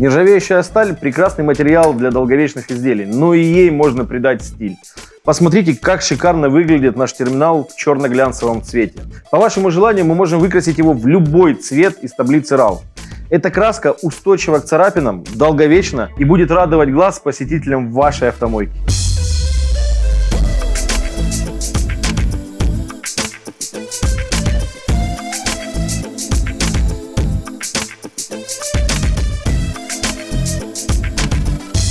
Нержавеющая сталь – прекрасный материал для долговечных изделий, но и ей можно придать стиль. Посмотрите, как шикарно выглядит наш терминал в черно-глянцевом цвете. По вашему желанию мы можем выкрасить его в любой цвет из таблицы RAW. Эта краска устойчива к царапинам, долговечна и будет радовать глаз посетителям вашей автомойки.